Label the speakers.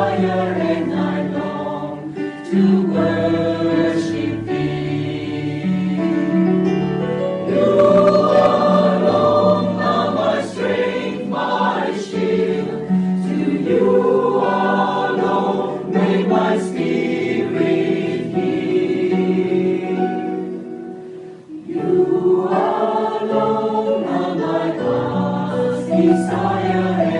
Speaker 1: desire and I long to worship Thee. You alone are my strength, my shield. To You alone may my spirit yield. You alone are my God's desire